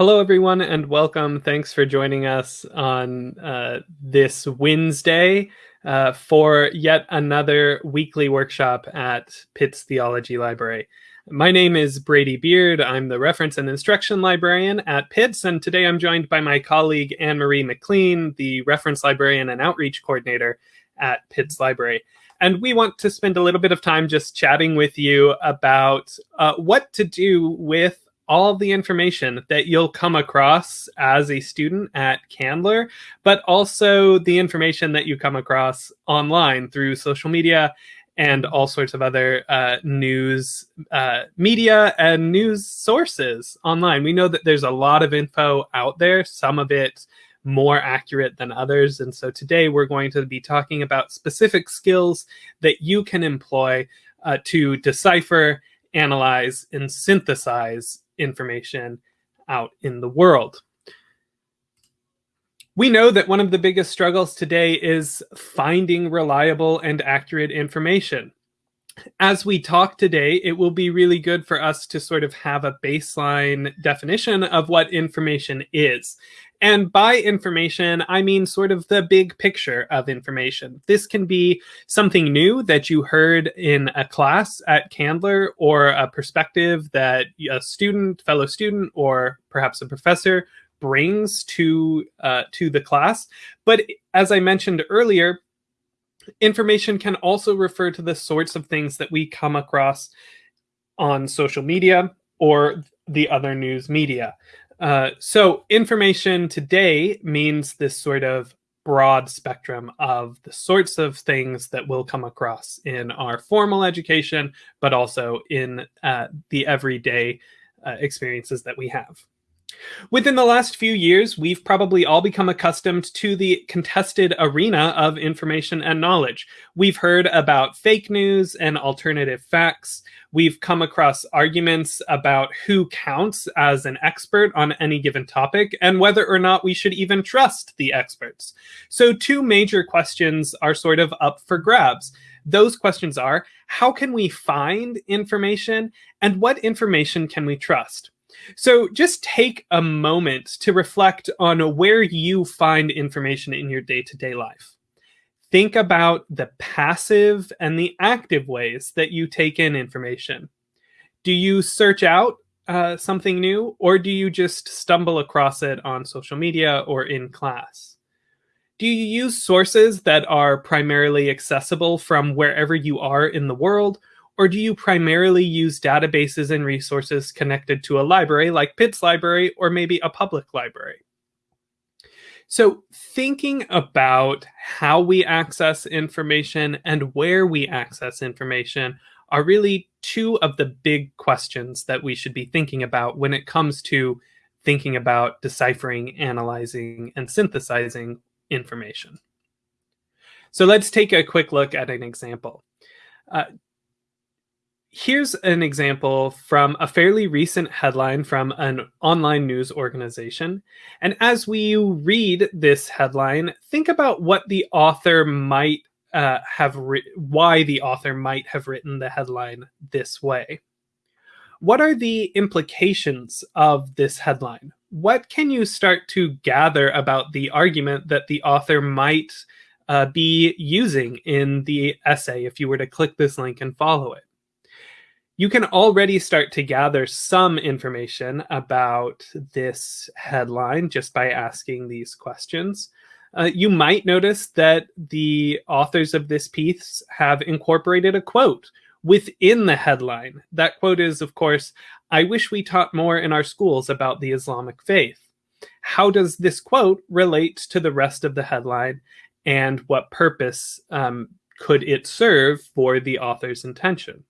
Hello, everyone, and welcome. Thanks for joining us on uh, this Wednesday uh, for yet another weekly workshop at Pitts Theology Library. My name is Brady Beard. I'm the reference and instruction librarian at Pitts, and today I'm joined by my colleague Anne Marie McLean, the reference librarian and outreach coordinator at Pitts Library. And we want to spend a little bit of time just chatting with you about uh, what to do with all the information that you'll come across as a student at Candler, but also the information that you come across online through social media and all sorts of other uh, news uh, media and news sources online. We know that there's a lot of info out there, some of it more accurate than others. And so today we're going to be talking about specific skills that you can employ uh, to decipher, analyze, and synthesize information out in the world. We know that one of the biggest struggles today is finding reliable and accurate information. As we talk today, it will be really good for us to sort of have a baseline definition of what information is. And by information, I mean sort of the big picture of information. This can be something new that you heard in a class at Candler or a perspective that a student, fellow student, or perhaps a professor brings to uh, to the class. But as I mentioned earlier, information can also refer to the sorts of things that we come across on social media or the other news media. Uh, so information today means this sort of broad spectrum of the sorts of things that we'll come across in our formal education, but also in uh, the everyday uh, experiences that we have. Within the last few years, we've probably all become accustomed to the contested arena of information and knowledge. We've heard about fake news and alternative facts. We've come across arguments about who counts as an expert on any given topic and whether or not we should even trust the experts. So two major questions are sort of up for grabs. Those questions are, how can we find information and what information can we trust? So just take a moment to reflect on where you find information in your day to day life. Think about the passive and the active ways that you take in information. Do you search out uh, something new, or do you just stumble across it on social media or in class? Do you use sources that are primarily accessible from wherever you are in the world, or do you primarily use databases and resources connected to a library like Pitts Library or maybe a public library? So thinking about how we access information and where we access information are really two of the big questions that we should be thinking about when it comes to thinking about deciphering, analyzing, and synthesizing information. So let's take a quick look at an example. Uh, here's an example from a fairly recent headline from an online news organization. And as we read this headline, think about what the author might uh, have, why the author might have written the headline this way. What are the implications of this headline? What can you start to gather about the argument that the author might uh, be using in the essay if you were to click this link and follow it? You can already start to gather some information about this headline just by asking these questions. Uh, you might notice that the authors of this piece have incorporated a quote within the headline. That quote is, of course, I wish we taught more in our schools about the Islamic faith. How does this quote relate to the rest of the headline and what purpose um, could it serve for the author's intention?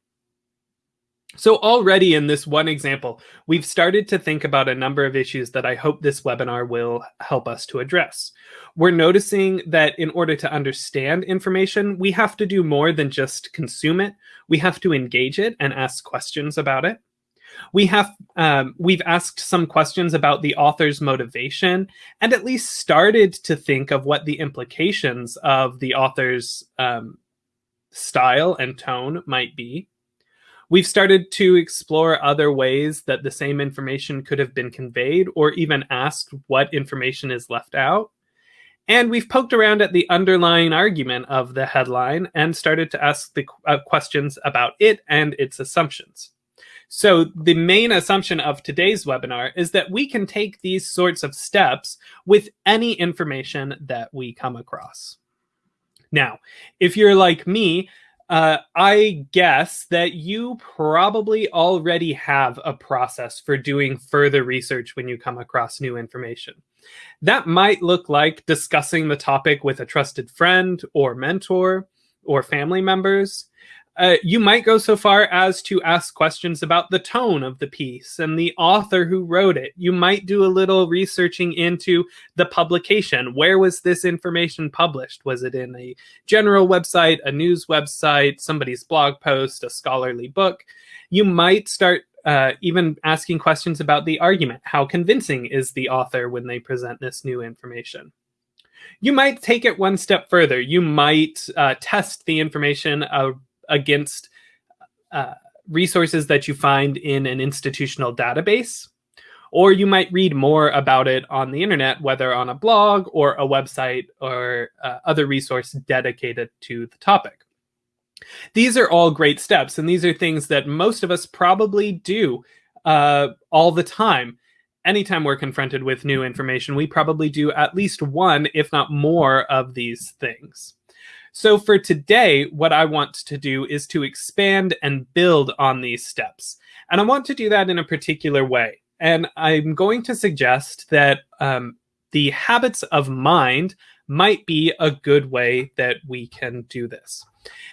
So already in this one example, we've started to think about a number of issues that I hope this webinar will help us to address. We're noticing that in order to understand information, we have to do more than just consume it. We have to engage it and ask questions about it. We have um, we've asked some questions about the author's motivation and at least started to think of what the implications of the author's um, style and tone might be. We've started to explore other ways that the same information could have been conveyed or even asked what information is left out. And we've poked around at the underlying argument of the headline and started to ask the uh, questions about it and its assumptions. So the main assumption of today's webinar is that we can take these sorts of steps with any information that we come across. Now, if you're like me, uh, I guess that you probably already have a process for doing further research when you come across new information. That might look like discussing the topic with a trusted friend or mentor or family members. Uh, you might go so far as to ask questions about the tone of the piece and the author who wrote it. You might do a little researching into the publication. Where was this information published? Was it in a general website, a news website, somebody's blog post, a scholarly book? You might start uh, even asking questions about the argument. How convincing is the author when they present this new information? You might take it one step further. You might uh, test the information uh, against uh, resources that you find in an institutional database. Or you might read more about it on the internet, whether on a blog or a website or uh, other resource dedicated to the topic. These are all great steps, and these are things that most of us probably do uh, all the time. Anytime we're confronted with new information, we probably do at least one, if not more, of these things. So for today, what I want to do is to expand and build on these steps. And I want to do that in a particular way. And I'm going to suggest that um, the habits of mind might be a good way that we can do this.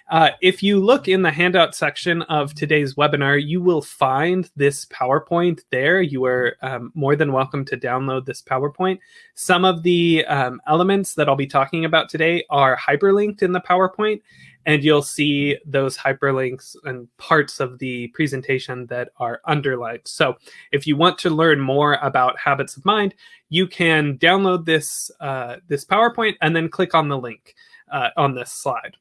Uh, if you look in the handout section of today's webinar, you will find this PowerPoint there. You are um, more than welcome to download this PowerPoint. Some of the um, elements that I'll be talking about today are hyperlinked in the PowerPoint, and you'll see those hyperlinks and parts of the presentation that are underlined. So if you want to learn more about habits of mind, you can download this, uh, this PowerPoint and then click on the link uh, on this slide.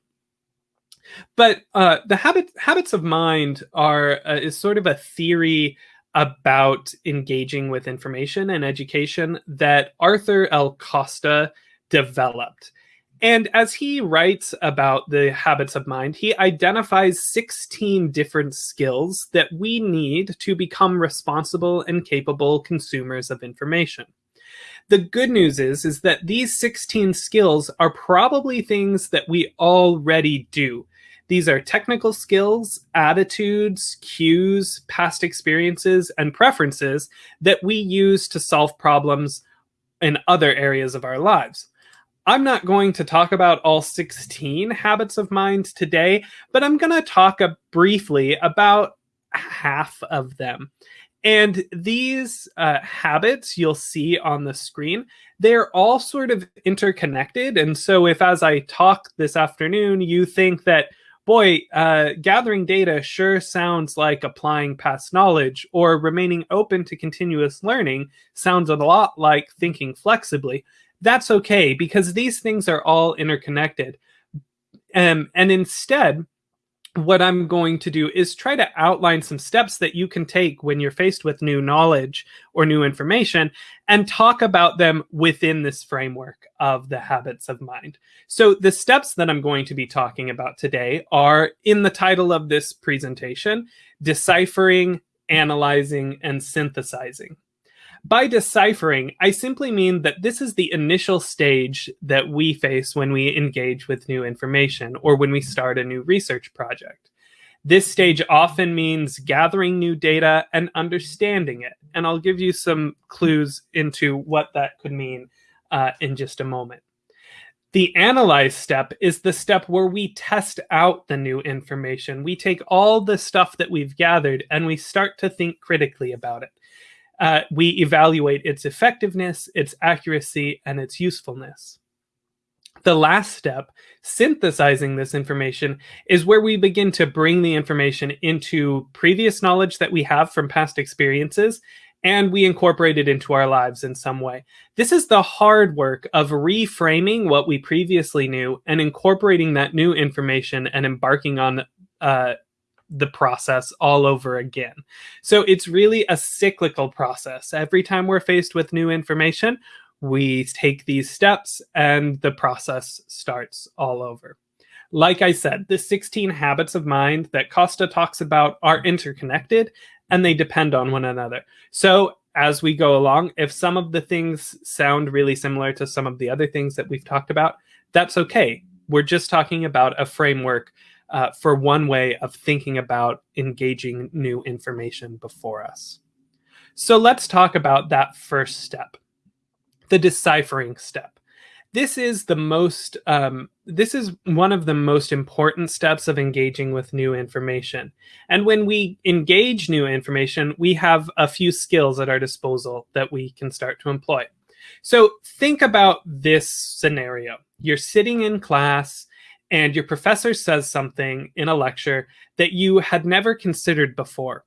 But uh, the habit habits of mind are uh, is sort of a theory about engaging with information and education that Arthur L. Costa developed. And as he writes about the habits of mind, he identifies 16 different skills that we need to become responsible and capable consumers of information. The good news is, is that these 16 skills are probably things that we already do. These are technical skills, attitudes, cues, past experiences, and preferences that we use to solve problems in other areas of our lives. I'm not going to talk about all 16 habits of mind today, but I'm going to talk briefly about half of them. And these uh, habits you'll see on the screen, they're all sort of interconnected. And so if as I talk this afternoon, you think that boy, uh, gathering data sure sounds like applying past knowledge, or remaining open to continuous learning sounds a lot like thinking flexibly. That's okay because these things are all interconnected. Um, and instead, what I'm going to do is try to outline some steps that you can take when you're faced with new knowledge or new information and talk about them within this framework of the habits of mind. So the steps that I'm going to be talking about today are in the title of this presentation, deciphering, analyzing, and synthesizing. By deciphering, I simply mean that this is the initial stage that we face when we engage with new information or when we start a new research project. This stage often means gathering new data and understanding it. And I'll give you some clues into what that could mean uh, in just a moment. The analyze step is the step where we test out the new information. We take all the stuff that we've gathered and we start to think critically about it uh, we evaluate its effectiveness, its accuracy, and its usefulness. The last step, synthesizing this information, is where we begin to bring the information into previous knowledge that we have from past experiences and we incorporate it into our lives in some way. This is the hard work of reframing what we previously knew and incorporating that new information and embarking on uh, the process all over again. So it's really a cyclical process. Every time we're faced with new information, we take these steps and the process starts all over. Like I said, the 16 habits of mind that Costa talks about are interconnected and they depend on one another. So as we go along, if some of the things sound really similar to some of the other things that we've talked about, that's okay. We're just talking about a framework uh, for one way of thinking about engaging new information before us. So let's talk about that first step, the deciphering step. This is the most, um, this is one of the most important steps of engaging with new information. And when we engage new information, we have a few skills at our disposal that we can start to employ. So think about this scenario. You're sitting in class and your professor says something in a lecture that you had never considered before.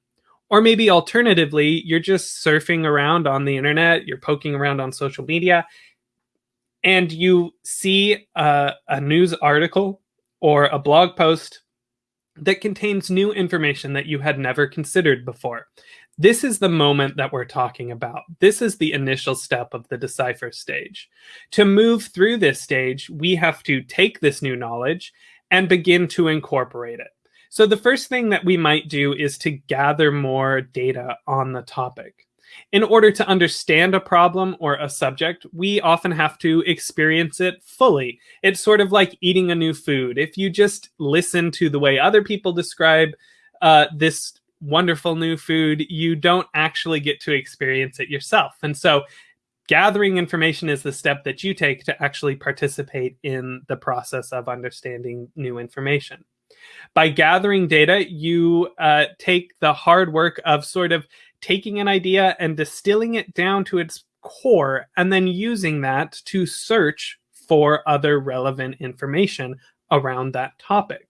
Or maybe alternatively, you're just surfing around on the internet, you're poking around on social media, and you see a, a news article or a blog post that contains new information that you had never considered before. This is the moment that we're talking about. This is the initial step of the decipher stage. To move through this stage, we have to take this new knowledge and begin to incorporate it. So the first thing that we might do is to gather more data on the topic. In order to understand a problem or a subject, we often have to experience it fully. It's sort of like eating a new food. If you just listen to the way other people describe uh, this wonderful new food, you don't actually get to experience it yourself. And so gathering information is the step that you take to actually participate in the process of understanding new information. By gathering data, you uh, take the hard work of sort of taking an idea and distilling it down to its core and then using that to search for other relevant information around that topic.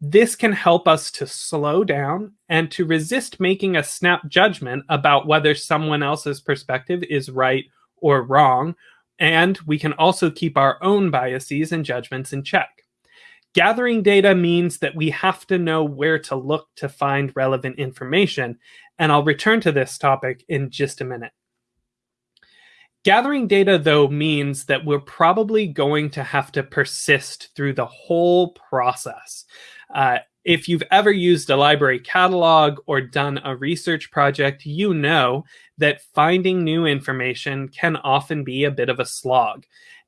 This can help us to slow down and to resist making a snap judgment about whether someone else's perspective is right or wrong. And we can also keep our own biases and judgments in check. Gathering data means that we have to know where to look to find relevant information. And I'll return to this topic in just a minute. Gathering data, though, means that we're probably going to have to persist through the whole process. Uh, if you've ever used a library catalog or done a research project, you know that finding new information can often be a bit of a slog.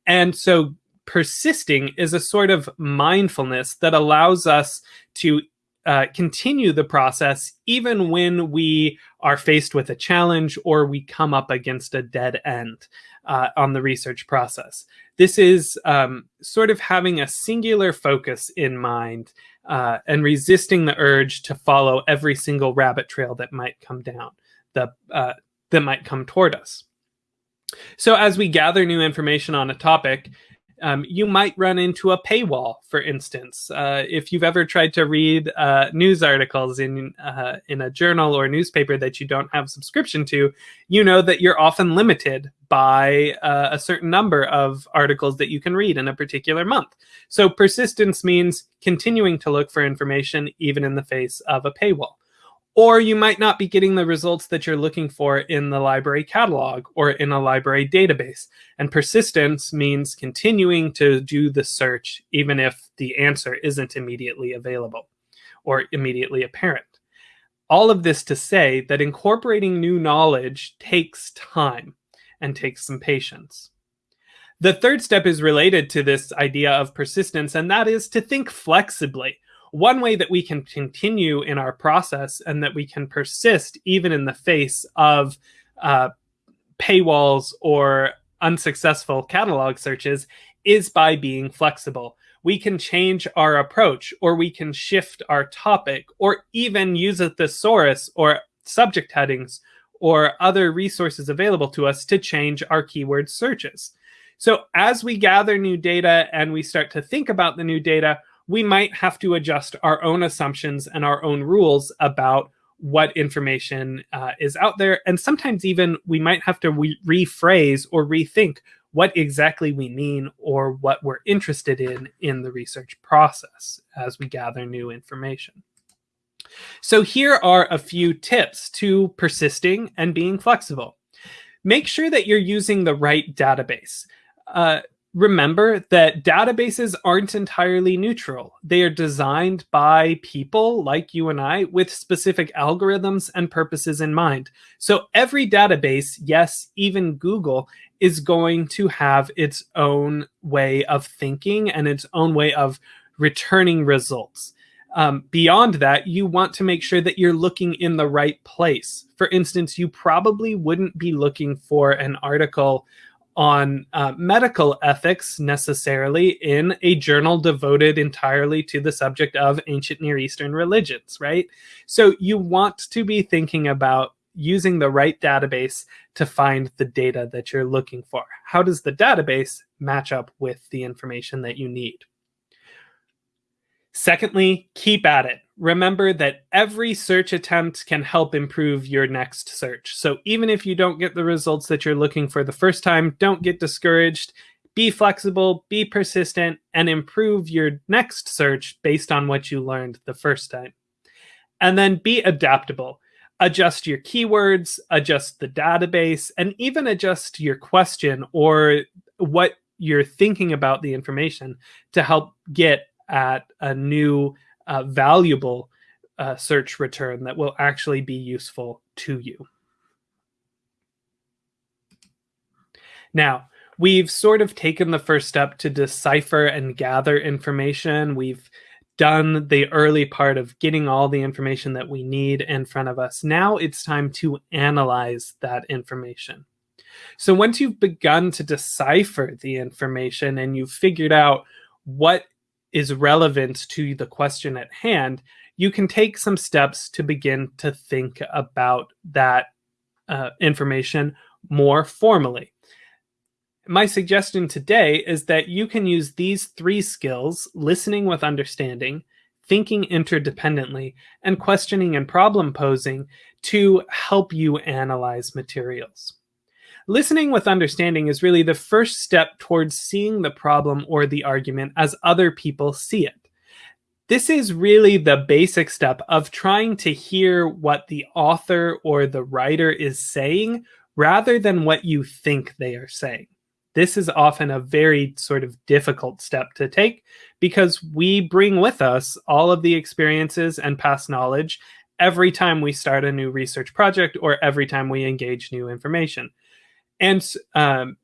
And so persisting is a sort of mindfulness that allows us to uh, continue the process even when we are faced with a challenge or we come up against a dead end uh, on the research process. This is um, sort of having a singular focus in mind uh, and resisting the urge to follow every single rabbit trail that might come down, the, uh, that might come toward us. So as we gather new information on a topic, um, you might run into a paywall, for instance. Uh, if you've ever tried to read uh, news articles in uh, in a journal or newspaper that you don't have subscription to, you know that you're often limited by uh, a certain number of articles that you can read in a particular month. So persistence means continuing to look for information even in the face of a paywall or you might not be getting the results that you're looking for in the library catalog or in a library database. And persistence means continuing to do the search even if the answer isn't immediately available or immediately apparent. All of this to say that incorporating new knowledge takes time and takes some patience. The third step is related to this idea of persistence, and that is to think flexibly one way that we can continue in our process and that we can persist even in the face of uh, paywalls or unsuccessful catalog searches is by being flexible. We can change our approach or we can shift our topic or even use a thesaurus or subject headings or other resources available to us to change our keyword searches. So as we gather new data and we start to think about the new data, we might have to adjust our own assumptions and our own rules about what information uh, is out there. And sometimes even we might have to re rephrase or rethink what exactly we mean or what we're interested in in the research process as we gather new information. So here are a few tips to persisting and being flexible. Make sure that you're using the right database. Uh, remember that databases aren't entirely neutral. They are designed by people like you and I with specific algorithms and purposes in mind. So every database, yes, even Google, is going to have its own way of thinking and its own way of returning results. Um, beyond that, you want to make sure that you're looking in the right place. For instance, you probably wouldn't be looking for an article on uh, medical ethics necessarily in a journal devoted entirely to the subject of ancient Near Eastern religions, right? So you want to be thinking about using the right database to find the data that you're looking for. How does the database match up with the information that you need? Secondly, keep at it. Remember that every search attempt can help improve your next search. So even if you don't get the results that you're looking for the first time, don't get discouraged. Be flexible, be persistent, and improve your next search based on what you learned the first time. And then be adaptable. Adjust your keywords, adjust the database, and even adjust your question or what you're thinking about the information to help get at a new uh, valuable uh, search return that will actually be useful to you. Now, we've sort of taken the first step to decipher and gather information. We've done the early part of getting all the information that we need in front of us. Now it's time to analyze that information. So once you've begun to decipher the information and you've figured out what is relevant to the question at hand, you can take some steps to begin to think about that uh, information more formally. My suggestion today is that you can use these three skills listening with understanding, thinking interdependently, and questioning and problem posing to help you analyze materials. Listening with understanding is really the first step towards seeing the problem or the argument as other people see it. This is really the basic step of trying to hear what the author or the writer is saying rather than what you think they are saying. This is often a very sort of difficult step to take because we bring with us all of the experiences and past knowledge every time we start a new research project or every time we engage new information. And um,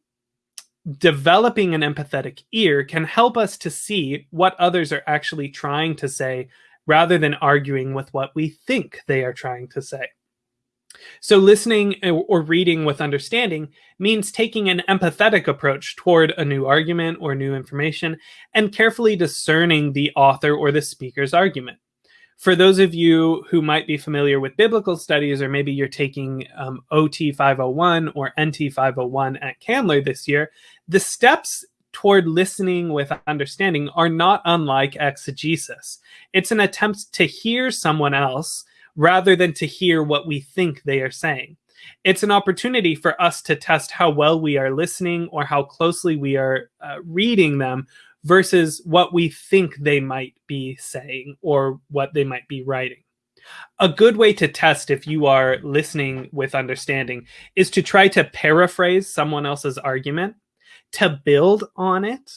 developing an empathetic ear can help us to see what others are actually trying to say rather than arguing with what we think they are trying to say. So, listening or reading with understanding means taking an empathetic approach toward a new argument or new information and carefully discerning the author or the speaker's argument for those of you who might be familiar with biblical studies, or maybe you're taking um, OT 501 or NT 501 at Candler this year, the steps toward listening with understanding are not unlike exegesis. It's an attempt to hear someone else rather than to hear what we think they are saying. It's an opportunity for us to test how well we are listening or how closely we are uh, reading them versus what we think they might be saying or what they might be writing. A good way to test if you are listening with understanding is to try to paraphrase someone else's argument, to build on it.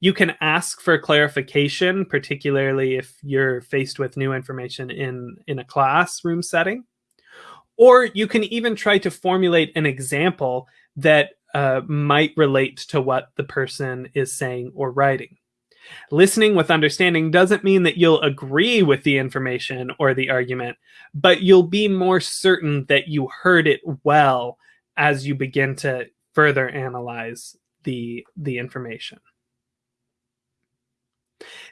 You can ask for clarification, particularly if you're faced with new information in, in a classroom setting. Or you can even try to formulate an example that uh, might relate to what the person is saying or writing. Listening with understanding doesn't mean that you'll agree with the information or the argument, but you'll be more certain that you heard it well as you begin to further analyze the, the information.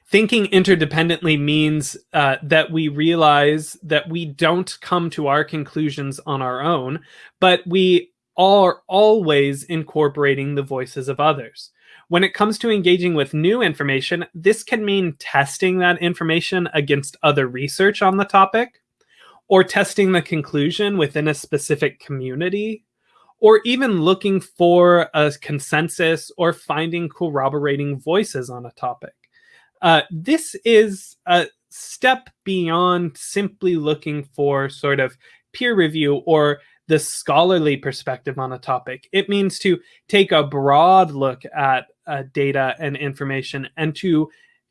Thinking interdependently means uh, that we realize that we don't come to our conclusions on our own, but we are always incorporating the voices of others. When it comes to engaging with new information, this can mean testing that information against other research on the topic, or testing the conclusion within a specific community, or even looking for a consensus or finding corroborating voices on a topic. Uh, this is a, step beyond simply looking for sort of peer review or the scholarly perspective on a topic. It means to take a broad look at uh, data and information and to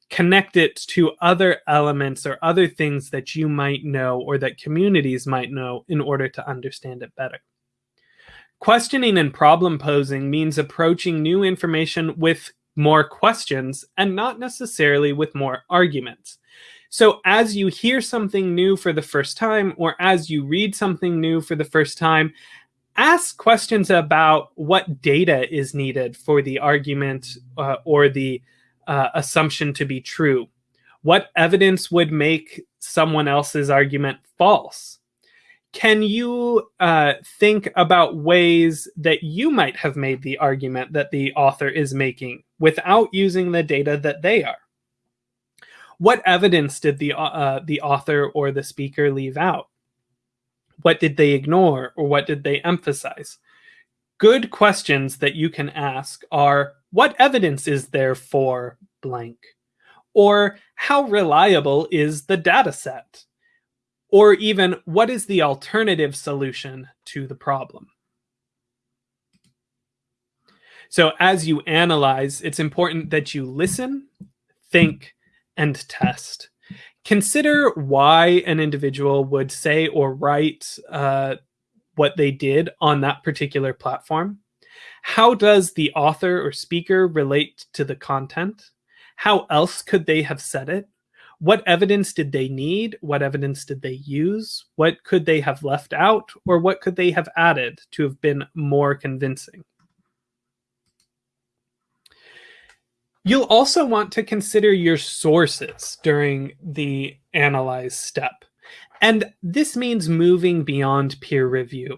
connect it to other elements or other things that you might know or that communities might know in order to understand it better. Questioning and problem posing means approaching new information with more questions and not necessarily with more arguments. So as you hear something new for the first time, or as you read something new for the first time, ask questions about what data is needed for the argument uh, or the uh, assumption to be true. What evidence would make someone else's argument false? Can you uh, think about ways that you might have made the argument that the author is making without using the data that they are? What evidence did the, uh, the author or the speaker leave out? What did they ignore or what did they emphasize? Good questions that you can ask are, what evidence is there for blank? Or how reliable is the data set? Or even, what is the alternative solution to the problem? So as you analyze, it's important that you listen, think, and test. Consider why an individual would say or write uh, what they did on that particular platform. How does the author or speaker relate to the content? How else could they have said it? What evidence did they need? What evidence did they use? What could they have left out? Or what could they have added to have been more convincing? You'll also want to consider your sources during the analyze step. And this means moving beyond peer review.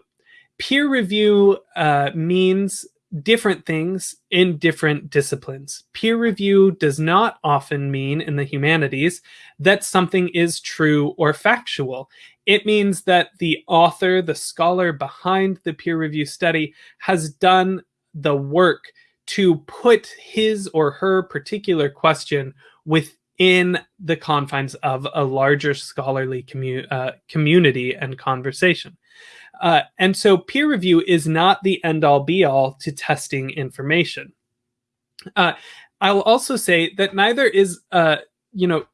Peer review uh, means different things in different disciplines. Peer review does not often mean in the humanities that something is true or factual. It means that the author, the scholar behind the peer review study has done the work to put his or her particular question within the confines of a larger scholarly commu uh, community and conversation. Uh, and so peer review is not the end all be all to testing information. Uh, I'll also say that neither is, uh, you know,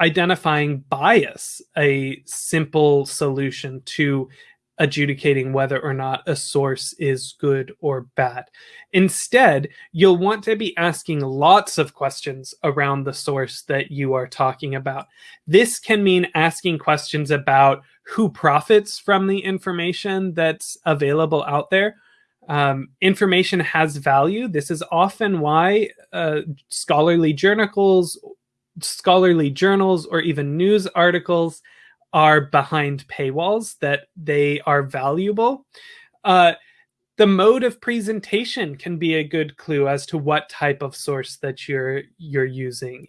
identifying bias a simple solution to adjudicating whether or not a source is good or bad. Instead, you'll want to be asking lots of questions around the source that you are talking about. This can mean asking questions about who profits from the information that's available out there. Um, information has value. This is often why uh, scholarly journals, scholarly journals, or even news articles are behind paywalls, that they are valuable. Uh, the mode of presentation can be a good clue as to what type of source that you're you're using.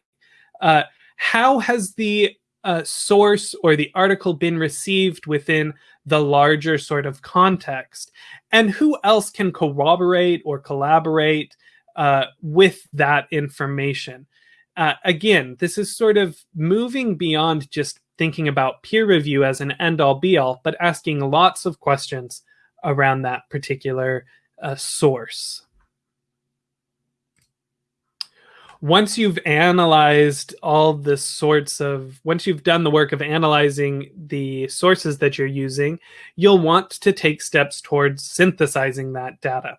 Uh, how has the uh, source or the article been received within the larger sort of context? And who else can corroborate or collaborate uh, with that information? Uh, again, this is sort of moving beyond just thinking about peer review as an end all be all, but asking lots of questions around that particular uh, source. Once you've analyzed all the sorts of, once you've done the work of analyzing the sources that you're using, you'll want to take steps towards synthesizing that data.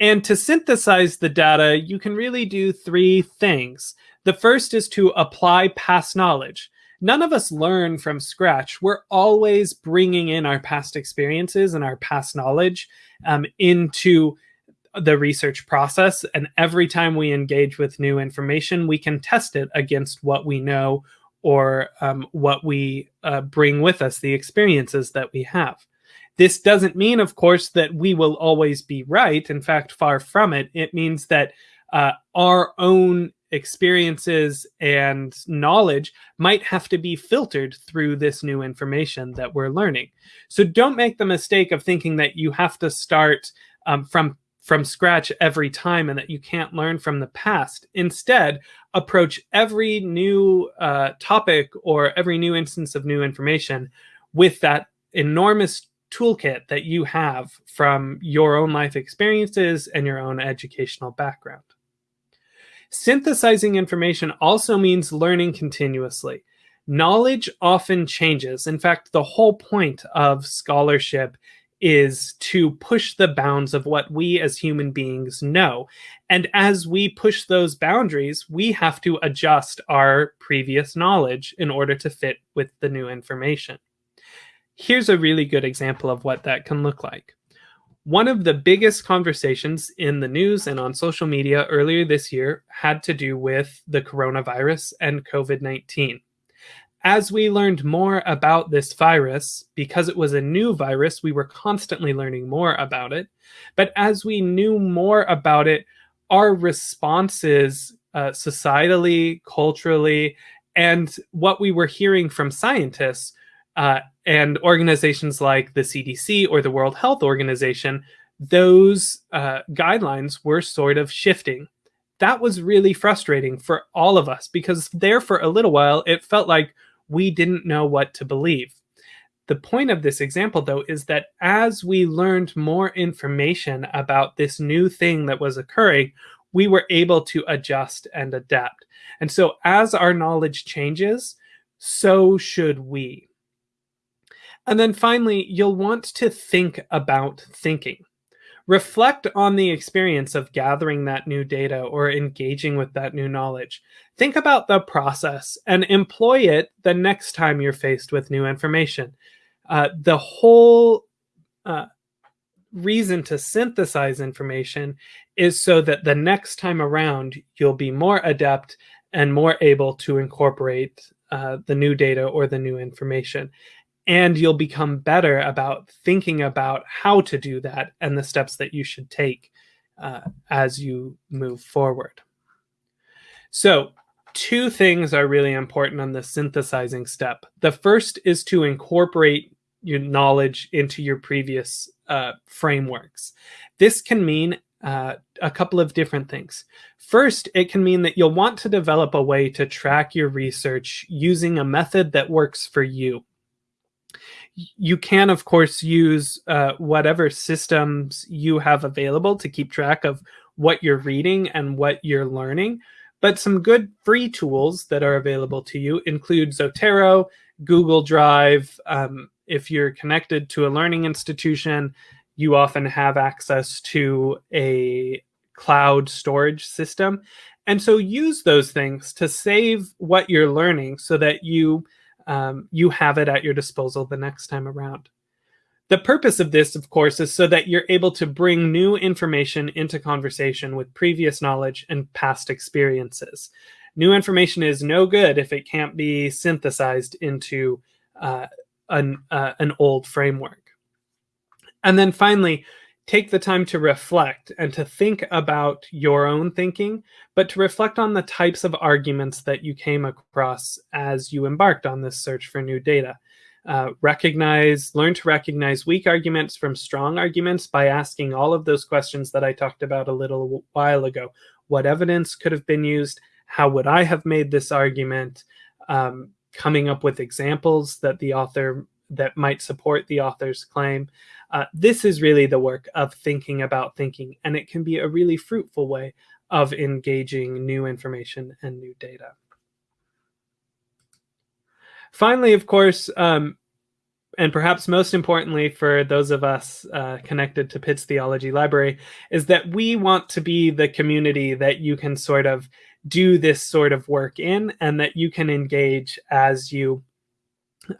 And to synthesize the data, you can really do three things. The first is to apply past knowledge none of us learn from scratch. We're always bringing in our past experiences and our past knowledge um, into the research process. And every time we engage with new information, we can test it against what we know or um, what we uh, bring with us, the experiences that we have. This doesn't mean, of course, that we will always be right. In fact, far from it. It means that uh, our own experiences and knowledge might have to be filtered through this new information that we're learning. So don't make the mistake of thinking that you have to start um, from from scratch every time and that you can't learn from the past. Instead, approach every new uh, topic or every new instance of new information with that enormous toolkit that you have from your own life experiences and your own educational background. Synthesizing information also means learning continuously. Knowledge often changes. In fact, the whole point of scholarship is to push the bounds of what we as human beings know. And as we push those boundaries, we have to adjust our previous knowledge in order to fit with the new information. Here's a really good example of what that can look like. One of the biggest conversations in the news and on social media earlier this year had to do with the coronavirus and COVID 19. As we learned more about this virus, because it was a new virus, we were constantly learning more about it. But as we knew more about it, our responses uh, societally, culturally, and what we were hearing from scientists uh, and organizations like the CDC or the World Health Organization, those uh, guidelines were sort of shifting. That was really frustrating for all of us because there for a little while it felt like we didn't know what to believe. The point of this example, though, is that as we learned more information about this new thing that was occurring, we were able to adjust and adapt. And so, as our knowledge changes, so should we. And then finally, you'll want to think about thinking. Reflect on the experience of gathering that new data or engaging with that new knowledge. Think about the process and employ it the next time you're faced with new information. Uh, the whole uh, reason to synthesize information is so that the next time around you'll be more adept and more able to incorporate uh, the new data or the new information and you'll become better about thinking about how to do that and the steps that you should take uh, as you move forward. So two things are really important on the synthesizing step. The first is to incorporate your knowledge into your previous uh, frameworks. This can mean uh, a couple of different things. First, it can mean that you'll want to develop a way to track your research using a method that works for you you can, of course, use uh, whatever systems you have available to keep track of what you're reading and what you're learning. But some good free tools that are available to you include Zotero, Google Drive. Um, if you're connected to a learning institution, you often have access to a cloud storage system. And so use those things to save what you're learning so that you um, you have it at your disposal the next time around. The purpose of this, of course, is so that you're able to bring new information into conversation with previous knowledge and past experiences. New information is no good if it can't be synthesized into uh, an, uh, an old framework. And then finally, take the time to reflect and to think about your own thinking, but to reflect on the types of arguments that you came across as you embarked on this search for new data. Uh, recognize, learn to recognize weak arguments from strong arguments by asking all of those questions that I talked about a little while ago. What evidence could have been used? How would I have made this argument? Um, coming up with examples that the author that might support the author's claim. Uh, this is really the work of thinking about thinking, and it can be a really fruitful way of engaging new information and new data. Finally, of course, um, and perhaps most importantly for those of us uh, connected to Pitts Theology Library, is that we want to be the community that you can sort of do this sort of work in and that you can engage as you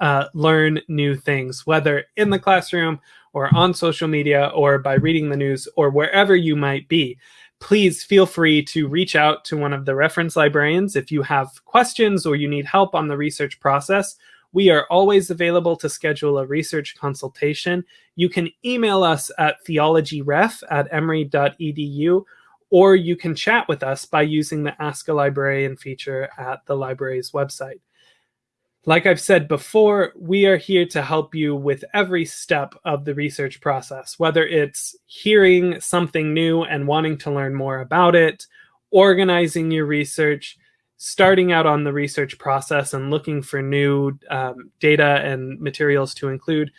uh, learn new things, whether in the classroom or on social media or by reading the news or wherever you might be. Please feel free to reach out to one of the reference librarians if you have questions or you need help on the research process. We are always available to schedule a research consultation. You can email us at theologyref at emory.edu or you can chat with us by using the Ask a Librarian feature at the library's website. Like I've said before, we are here to help you with every step of the research process, whether it's hearing something new and wanting to learn more about it, organizing your research, starting out on the research process and looking for new um, data and materials to include,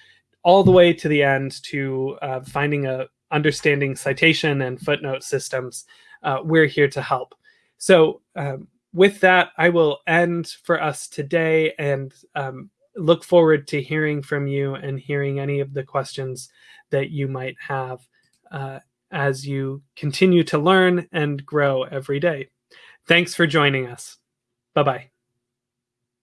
all the way to the end to uh, finding a understanding citation and footnote systems. Uh, we're here to help. So um, with that, I will end for us today and um, look forward to hearing from you and hearing any of the questions that you might have uh, as you continue to learn and grow every day. Thanks for joining us. Bye bye.